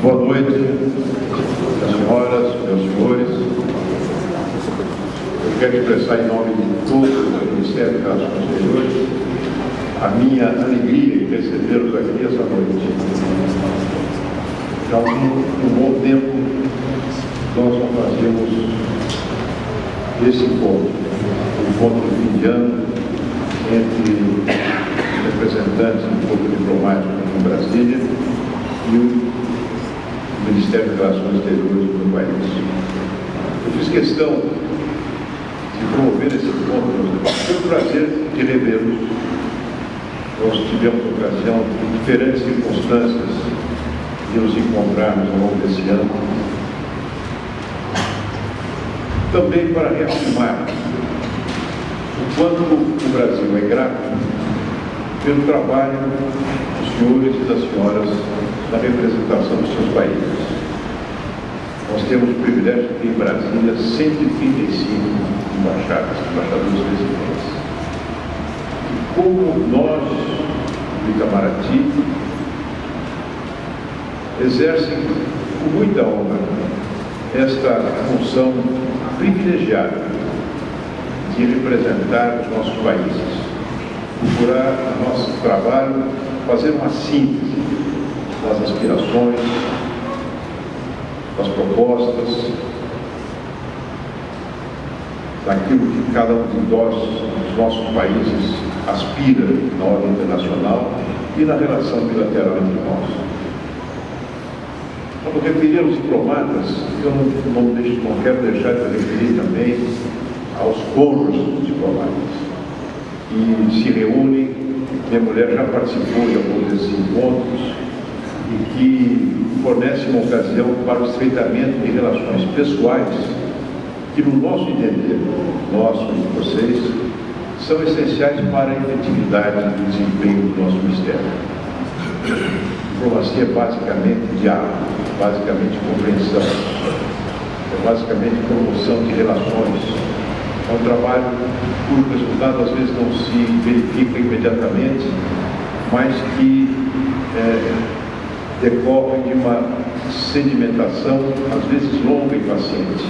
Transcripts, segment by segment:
Boa noite, senhoras, meus senhores. Eu quero expressar em nome de todo o Ministério das Relações Exteriores a minha alegria em recebê-los aqui essa noite. Já há um, bom tempo nós não fazíamos esse encontro, o encontro de fim de ano entre representantes do corpo diplomático em Brasília e o Ministério das Relações Exteriores do país. Eu fiz questão de promover esse encontro, foi um prazer de revê-los. Nós tivemos ocasião, em diferentes circunstâncias, de nos encontrarmos ao longo desse ano. Também para reafirmar o quanto o Brasil é grato pelo trabalho senhores e das senhoras na representação dos seus países. Nós temos o privilégio de ter em Brasília 135 embaixadas, embaixadores residentes. E como nós, do Itamaraty, exercem com muita honra esta função privilegiada de representar os nossos países procurar no nosso trabalho fazer uma síntese das aspirações, das propostas, daquilo que cada um de nós, dos nossos países, aspira na ordem internacional e na relação bilateral entre nós. Quando referir aos diplomatas, eu não, não, deixo, não quero deixar de referir também aos cônjuges diplomatas que se reúnem, minha mulher já participou de alguns desses encontros e que fornece uma ocasião para o estreitamento de relações pessoais que, no nosso entender, nosso e vocês, são essenciais para a efetividade do desempenho do nosso Ministério. Diplomacia é basicamente diálogo, basicamente compreensão, é basicamente promoção de relações, é um trabalho cujo resultado às vezes não se verifica imediatamente, mas que é, decorre de uma sedimentação, às vezes longa e paciente.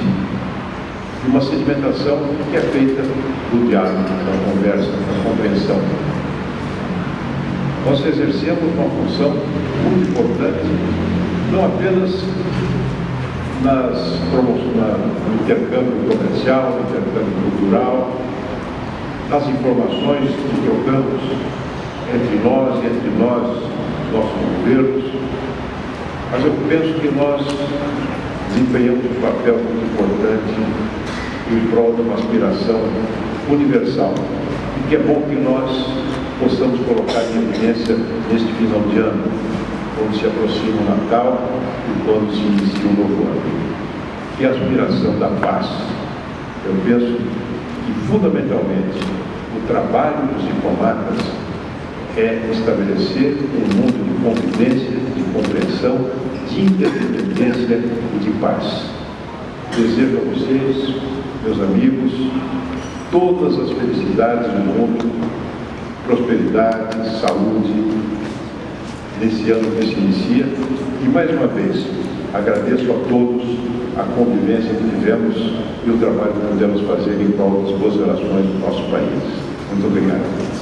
Uma sedimentação que é feita do diálogo, da conversa, da compreensão. Nós exercemos uma função muito importante, não apenas nas no intercâmbio comercial, no intercâmbio cultural, nas informações que trocamos entre nós e entre nós, nossos governos, mas eu penso que nós desempenhamos um papel muito importante em prol de uma aspiração universal. E que é bom que nós possamos colocar em evidência neste final de ano quando se aproxima o Natal e quando se inicia um novo ano. Que a aspiração da paz. Eu penso que, fundamentalmente, o trabalho dos diplomatas é estabelecer um mundo de convivência, de compreensão, de interdependência e de paz. Desejo a vocês, meus amigos, todas as felicidades do mundo, prosperidade, saúde, nesse ano que se inicia. E mais uma vez, agradeço a todos a convivência que tivemos e o trabalho que pudemos fazer em prol das boas relações do nosso país. Muito obrigado.